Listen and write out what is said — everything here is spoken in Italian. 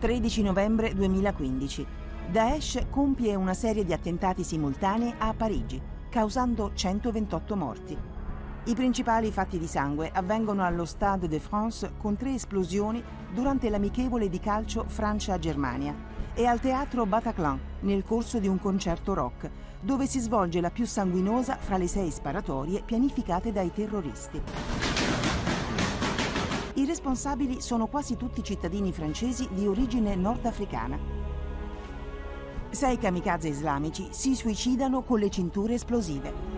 13 novembre 2015. Daesh compie una serie di attentati simultanei a Parigi, causando 128 morti. I principali fatti di sangue avvengono allo Stade de France con tre esplosioni durante l'amichevole di calcio Francia-Germania e al teatro Bataclan nel corso di un concerto rock, dove si svolge la più sanguinosa fra le sei sparatorie pianificate dai terroristi. Responsabili sono quasi tutti cittadini francesi di origine nordafricana. Sei kamikaze islamici si suicidano con le cinture esplosive.